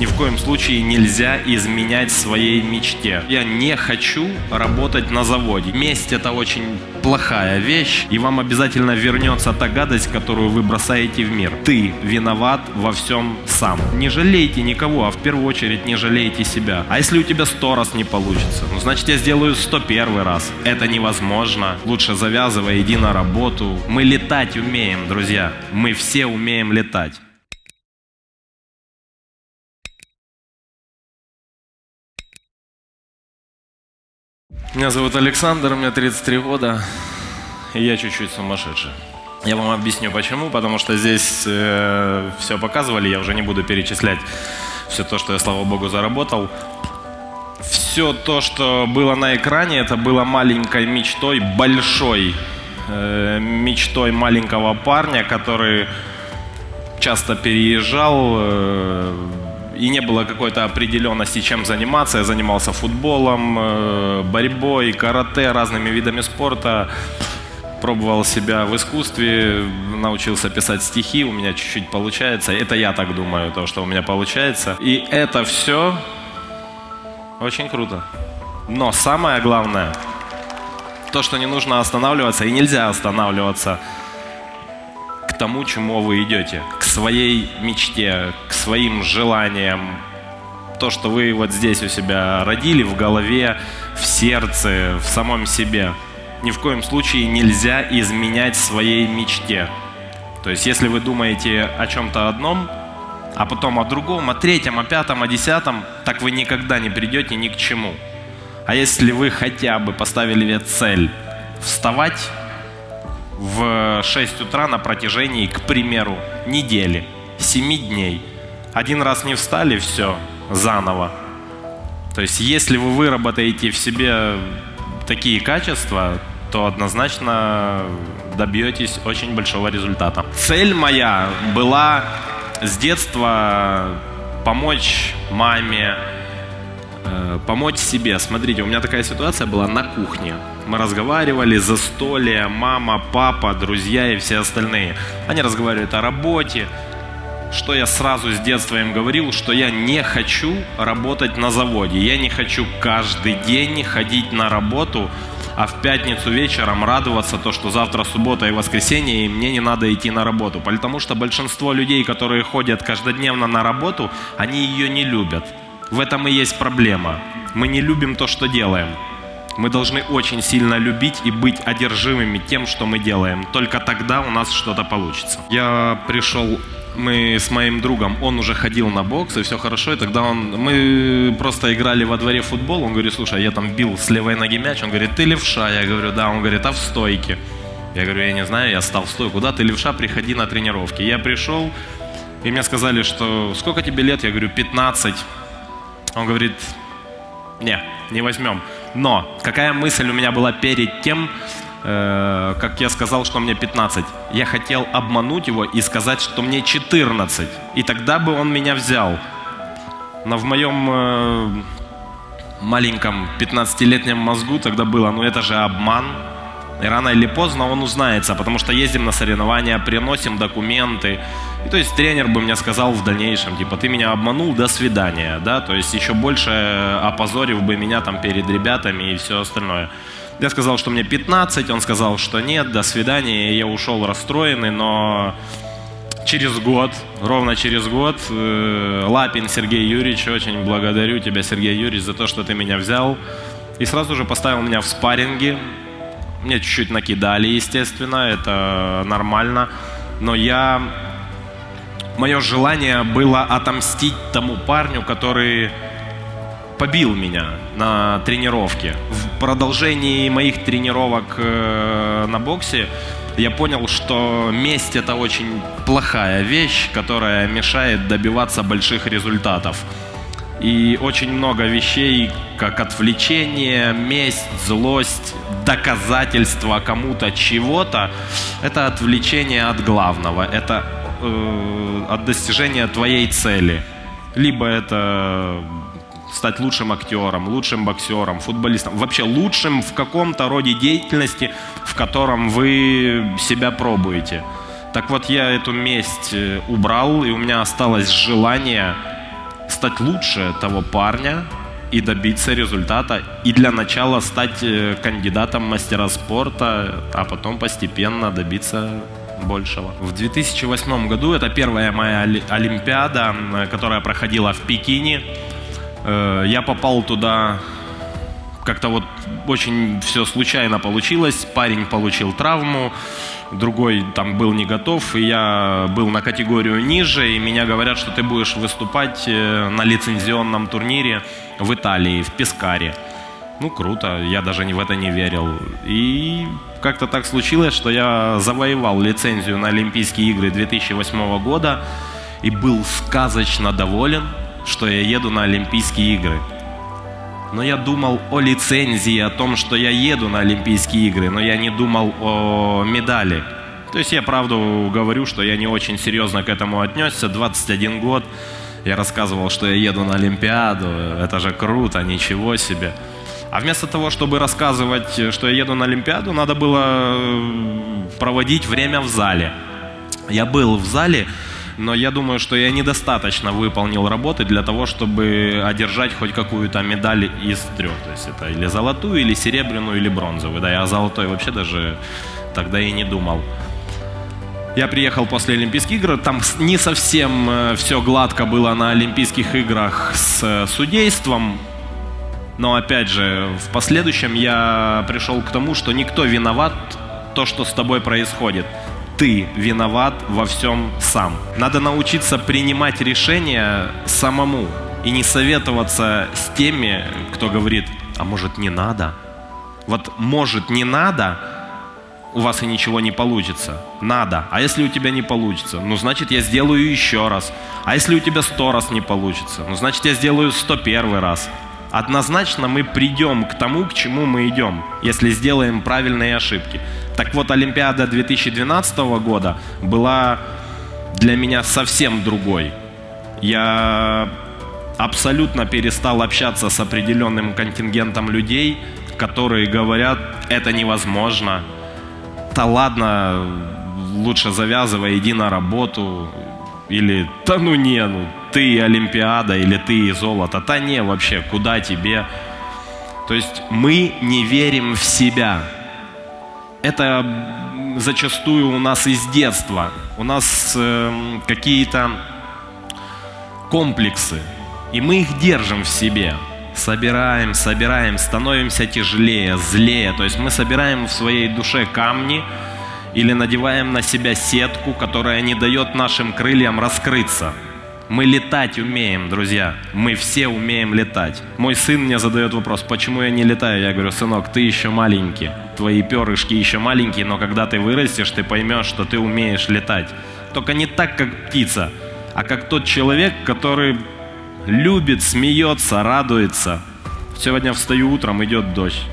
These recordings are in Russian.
Ни в коем случае нельзя изменять своей мечте. Я не хочу работать на заводе. Месть это очень плохая вещь, и вам обязательно вернется та гадость, которую вы бросаете в мир. Ты виноват во всем сам. Не жалейте никого, а в первую очередь не жалейте себя. А если у тебя сто раз не получится? Ну, значит, я сделаю сто первый раз. Это невозможно. Лучше завязывай, иди на работу. Мы летать умеем, друзья. Мы все умеем летать. Меня зовут Александр, мне 33 года, и я чуть-чуть сумасшедший. Я вам объясню почему, потому что здесь э, все показывали, я уже не буду перечислять все то, что я, слава богу, заработал. Все то, что было на экране, это было маленькой мечтой, большой э, мечтой маленького парня, который часто переезжал, э, и не было какой-то определенности, чем заниматься. Я занимался футболом, э, борьбой, карате, разными видами спорта. Пробовал себя в искусстве, научился писать стихи, у меня чуть-чуть получается. Это я так думаю, то, что у меня получается. И это все очень круто. Но самое главное, то, что не нужно останавливаться, и нельзя останавливаться тому, чему вы идете, к своей мечте, к своим желаниям. То, что вы вот здесь у себя родили в голове, в сердце, в самом себе. Ни в коем случае нельзя изменять своей мечте. То есть, если вы думаете о чем-то одном, а потом о другом, о третьем, о пятом, о десятом, так вы никогда не придете ни к чему. А если вы хотя бы поставили себе цель вставать в 6 утра на протяжении, к примеру, недели, 7 дней. Один раз не встали, все, заново. То есть если вы выработаете в себе такие качества, то однозначно добьетесь очень большого результата. Цель моя была с детства помочь маме, помочь себе. Смотрите, у меня такая ситуация была на кухне. Мы разговаривали, застолье, мама, папа, друзья и все остальные. Они разговаривают о работе, что я сразу с детства им говорил, что я не хочу работать на заводе. Я не хочу каждый день ходить на работу, а в пятницу вечером радоваться то, что завтра суббота и воскресенье, и мне не надо идти на работу. Потому что большинство людей, которые ходят каждодневно на работу, они ее не любят. В этом и есть проблема. Мы не любим то, что делаем. Мы должны очень сильно любить и быть одержимыми тем, что мы делаем. Только тогда у нас что-то получится. Я пришел мы с моим другом, он уже ходил на бокс, и все хорошо, и тогда он, мы просто играли во дворе футбол, он говорит, слушай, я там бил с левой ноги мяч, он говорит, ты левша, я говорю, да, он говорит, а в стойке? Я говорю, я не знаю, я стал в стойку, да, ты левша, приходи на тренировки. Я пришел, и мне сказали, что сколько тебе лет? Я говорю, 15. Он говорит, не, не возьмем. Но какая мысль у меня была перед тем, э, как я сказал, что мне 15? Я хотел обмануть его и сказать, что мне 14. И тогда бы он меня взял. Но в моем э, маленьком 15-летнем мозгу тогда было, ну это же обман. И рано или поздно он узнается, потому что ездим на соревнования, приносим документы. И то есть тренер бы мне сказал в дальнейшем, типа, ты меня обманул, до свидания, да, то есть еще больше опозорив бы меня там перед ребятами и все остальное. Я сказал, что мне 15, он сказал, что нет, до свидания, и я ушел расстроенный, но через год, ровно через год, э, Лапин Сергей Юрьевич, очень благодарю тебя, Сергей Юрьевич, за то, что ты меня взял, и сразу же поставил меня в спарринге, мне чуть-чуть накидали, естественно, это нормально, но я мое желание было отомстить тому парню, который побил меня на тренировке. В продолжении моих тренировок э, на боксе я понял, что месть это очень плохая вещь, которая мешает добиваться больших результатов. И очень много вещей, как отвлечение, месть, злость, доказательство кому-то чего-то, это отвлечение от главного. Это э, от достижения твоей цели. Либо это стать лучшим актером, лучшим боксером, футболистом, вообще лучшим в каком-то роде деятельности, в котором вы себя пробуете. Так вот, я эту месть э, убрал, и у меня осталось желание стать лучше того парня и добиться результата. И для начала стать э, кандидатом мастера спорта, а потом постепенно добиться большего. В 2008 году, это первая моя Олимпиада, которая проходила в Пекине, э, я попал туда как-то вот очень все случайно получилось. Парень получил травму, другой там был не готов, и я был на категорию ниже, и меня говорят, что ты будешь выступать э, на лицензионном турнире в Италии, в Пескаре. Ну, круто, я даже в это не верил. И как-то так случилось, что я завоевал лицензию на Олимпийские игры 2008 года и был сказочно доволен, что я еду на Олимпийские игры. Но я думал о лицензии, о том, что я еду на Олимпийские игры, но я не думал о медали. То есть я правду говорю, что я не очень серьезно к этому отнесся. 21 год, я рассказывал, что я еду на Олимпиаду, это же круто, ничего себе. А вместо того, чтобы рассказывать, что я еду на Олимпиаду, надо было э, проводить время в зале. Я был в зале, но я думаю, что я недостаточно выполнил работы для того, чтобы одержать хоть какую-то медаль из трех. То есть это или золотую, или серебряную, или бронзовую. Да, я о золотой вообще даже тогда и не думал. Я приехал после Олимпийских игр, там не совсем э, все гладко было на Олимпийских играх с э, судейством, но опять же, в последующем я пришел к тому, что никто виноват то, что с тобой происходит ты виноват во всем сам. Надо научиться принимать решения самому и не советоваться с теми, кто говорит, а может не надо. Вот может не надо, у вас и ничего не получится. Надо. А если у тебя не получится? Ну, значит, я сделаю еще раз. А если у тебя сто раз не получится? Ну, значит, я сделаю сто первый раз. Однозначно мы придем к тому, к чему мы идем, если сделаем правильные ошибки. Так вот, Олимпиада 2012 года была для меня совсем другой. Я абсолютно перестал общаться с определенным контингентом людей, которые говорят, это невозможно. Да ладно, лучше завязывай, иди на работу. Или, да ну не, ну ты Олимпиада, или ты золото. Да не, вообще, куда тебе? То есть мы не верим в себя это зачастую у нас из детства. У нас э, какие-то комплексы, и мы их держим в себе. Собираем, собираем, становимся тяжелее, злее. То есть мы собираем в своей душе камни или надеваем на себя сетку, которая не дает нашим крыльям раскрыться. Мы летать умеем, друзья. Мы все умеем летать. Мой сын мне задает вопрос, почему я не летаю? Я говорю, сынок, ты еще маленький. Твои перышки еще маленькие, но когда ты вырастешь, ты поймешь, что ты умеешь летать. Только не так, как птица, а как тот человек, который любит, смеется, радуется. Сегодня встаю утром, идет дождь.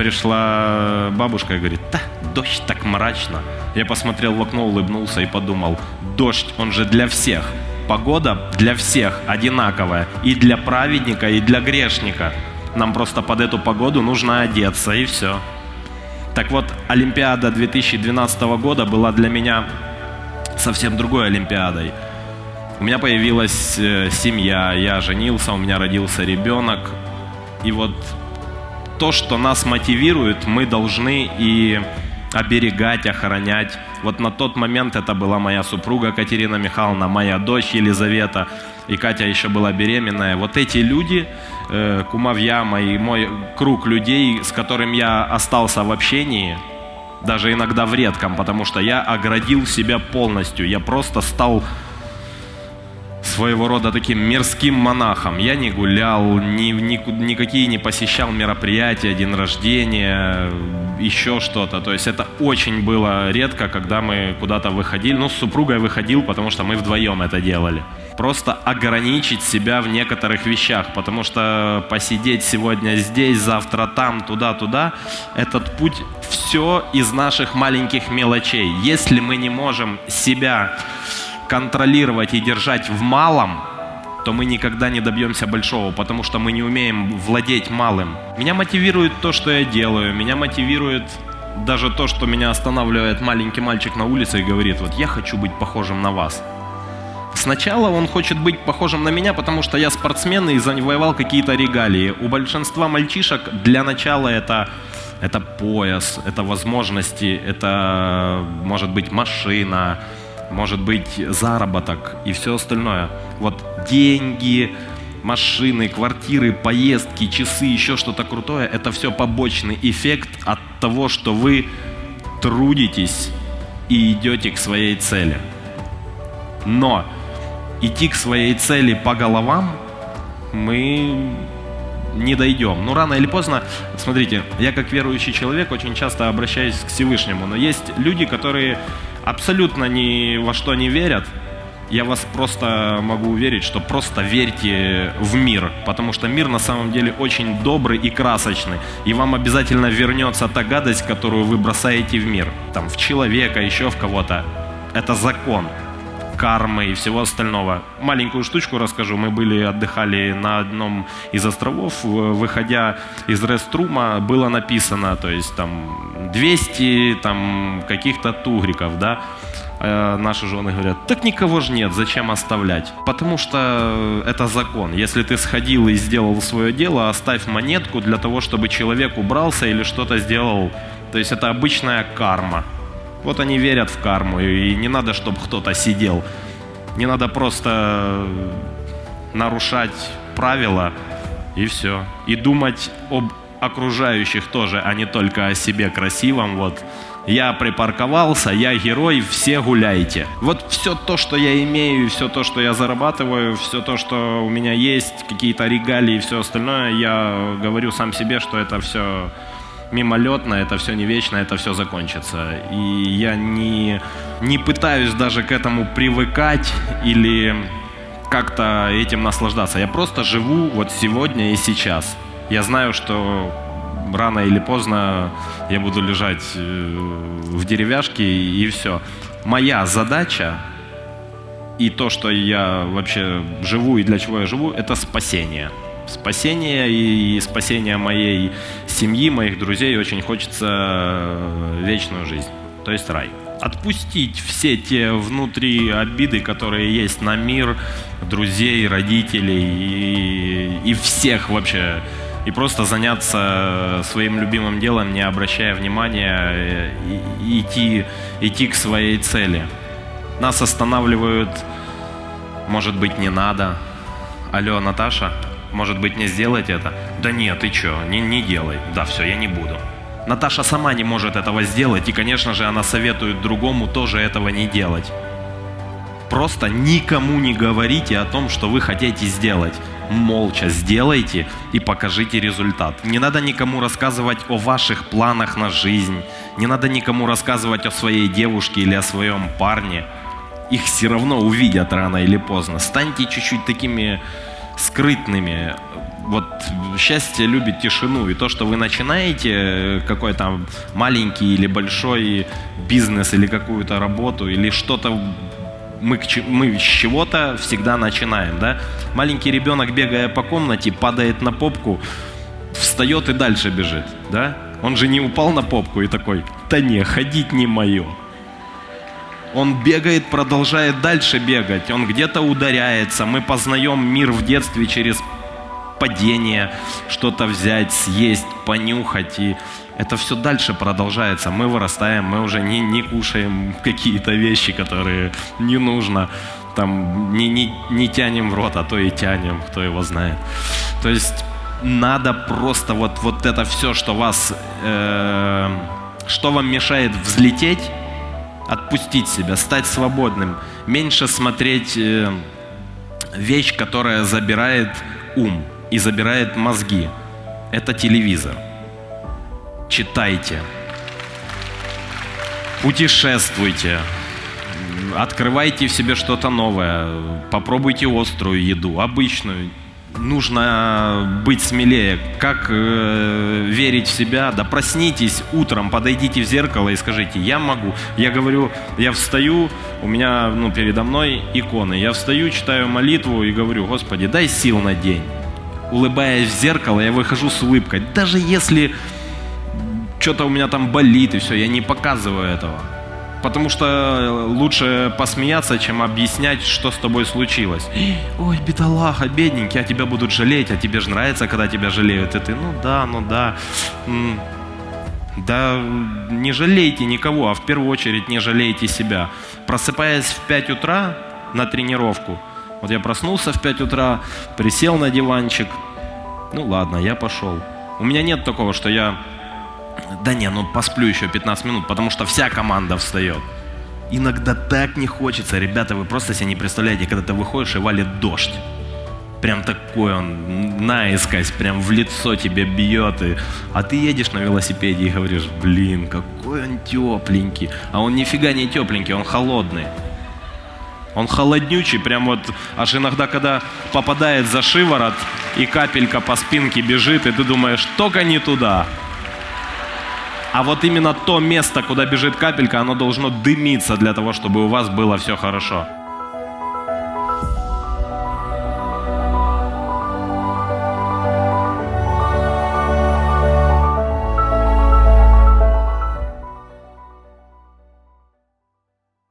Пришла бабушка и говорит, да, дождь так мрачно. Я посмотрел в окно, улыбнулся и подумал, дождь, он же для всех погода для всех одинаковая. И для праведника, и для грешника. Нам просто под эту погоду нужно одеться, и все. Так вот, Олимпиада 2012 года была для меня совсем другой Олимпиадой. У меня появилась э, семья, я женился, у меня родился ребенок. И вот то, что нас мотивирует, мы должны и оберегать, охранять. Вот на тот момент это была моя супруга Катерина Михайловна, моя дочь Елизавета, и Катя еще была беременная. Вот эти люди, э, кумовья мои, мой круг людей, с которым я остался в общении, даже иногда в редком, потому что я оградил себя полностью. Я просто стал своего рода таким мирским монахом. Я не гулял, ни, ни, никакие не посещал мероприятия, день рождения, еще что-то. То есть это очень было редко, когда мы куда-то выходили. Ну, с супругой выходил, потому что мы вдвоем это делали. Просто ограничить себя в некоторых вещах, потому что посидеть сегодня здесь, завтра там, туда-туда, этот путь все из наших маленьких мелочей. Если мы не можем себя контролировать и держать в малом, то мы никогда не добьемся большого, потому что мы не умеем владеть малым. Меня мотивирует то, что я делаю, меня мотивирует даже то, что меня останавливает маленький мальчик на улице и говорит, вот я хочу быть похожим на вас. Сначала он хочет быть похожим на меня, потому что я спортсмен и завоевал какие-то регалии. У большинства мальчишек для начала это, это пояс, это возможности, это может быть машина, может быть заработок и все остальное. Вот деньги, машины, квартиры, поездки, часы, еще что-то крутое, это все побочный эффект от того, что вы трудитесь и идете к своей цели. Но идти к своей цели по головам мы не дойдем. Ну, рано или поздно, смотрите, я как верующий человек очень часто обращаюсь к Всевышнему, но есть люди, которые абсолютно ни во что не верят, я вас просто могу уверить, что просто верьте в мир, потому что мир на самом деле очень добрый и красочный, и вам обязательно вернется та гадость, которую вы бросаете в мир, там, в человека, еще в кого-то. Это закон кармы и всего остального. Маленькую штучку расскажу. Мы были, отдыхали на одном из островов. Выходя из реструма, было написано, то есть там 200 там, каких-то тугриков, да. Э, наши жены говорят, так никого же нет, зачем оставлять? Потому что это закон. Если ты сходил и сделал свое дело, оставь монетку для того, чтобы человек убрался или что-то сделал. То есть это обычная карма. Вот они верят в карму, и не надо, чтобы кто-то сидел. Не надо просто нарушать правила, и все. И думать об окружающих тоже, а не только о себе красивом. Вот я припарковался, я герой, все гуляйте. Вот все то, что я имею, все то, что я зарабатываю, все то, что у меня есть, какие-то регалии и все остальное, я говорю сам себе, что это все мимолетно, это все не вечно, это все закончится. И я не, не пытаюсь даже к этому привыкать или как-то этим наслаждаться. Я просто живу вот сегодня и сейчас. Я знаю, что рано или поздно я буду лежать э, в деревяшке и все. Моя задача и то, что я вообще живу и для чего я живу, это спасение спасения и спасения моей семьи, моих друзей. Очень хочется э, вечную жизнь, то есть рай. Отпустить все те внутри обиды, которые есть на мир, друзей, родителей и, и всех вообще. И просто заняться своим любимым делом, не обращая внимания, э, и, идти, идти к своей цели. Нас останавливают, может быть, не надо. Алло, Наташа? Может быть, не сделать это? Да нет, ты что, не, не делай. Да, все, я не буду. Наташа сама не может этого сделать, и, конечно же, она советует другому тоже этого не делать. Просто никому не говорите о том, что вы хотите сделать. Молча сделайте и покажите результат. Не надо никому рассказывать о ваших планах на жизнь. Не надо никому рассказывать о своей девушке или о своем парне. Их все равно увидят рано или поздно. Станьте чуть-чуть такими скрытными. Вот счастье любит тишину, и то, что вы начинаете э, какой-то маленький или большой бизнес или какую-то работу или что-то мы, мы с чего-то всегда начинаем, да? Маленький ребенок, бегая по комнате, падает на попку, встает и дальше бежит, да? Он же не упал на попку и такой, да не, ходить не мое. Он бегает, продолжает дальше бегать, он где-то ударяется. Мы познаем мир в детстве через падение, что-то взять, съесть, понюхать. И это все дальше продолжается. Мы вырастаем, мы уже не, не кушаем какие-то вещи, которые не нужно. Там не, не, не тянем в рот, а то и тянем, кто его знает. То есть надо просто вот, вот это все, что вас, э, что вам мешает взлететь, отпустить себя, стать свободным, меньше смотреть э, вещь, которая забирает ум и забирает мозги. Это телевизор. Читайте, путешествуйте, открывайте в себе что-то новое, попробуйте острую еду, обычную, нужно быть смелее. Как э, верить в себя? Да проснитесь утром, подойдите в зеркало и скажите, я могу. Я говорю, я встаю, у меня ну, передо мной иконы. Я встаю, читаю молитву и говорю, Господи, дай сил на день. Улыбаясь в зеркало, я выхожу с улыбкой. Даже если что-то у меня там болит и все, я не показываю этого. Потому что э, лучше посмеяться, чем объяснять, что с тобой случилось. Ой, бедолага, бедненький, а тебя будут жалеть, а тебе же нравится, когда тебя жалеют. И ты, ну да, ну да. Да не жалейте никого, а в первую очередь не жалейте себя. Просыпаясь в 5 утра на тренировку, вот я проснулся в 5 утра, присел на диванчик, ну ладно, я пошел. У меня нет такого, что я, да не, ну посплю еще 15 минут, потому что вся команда встает. Иногда так не хочется, ребята, вы просто себе не представляете, когда ты выходишь и валит дождь. Прям такой он, наискось, прям в лицо тебе бьет. И... А ты едешь на велосипеде и говоришь, блин, какой он тепленький. А он нифига не тепленький, он холодный. Он холоднючий, прям вот аж иногда, когда попадает за шиворот и капелька по спинке бежит, и ты думаешь, только не туда. А вот именно то место, куда бежит капелька, оно должно дымиться для того, чтобы у вас было все хорошо.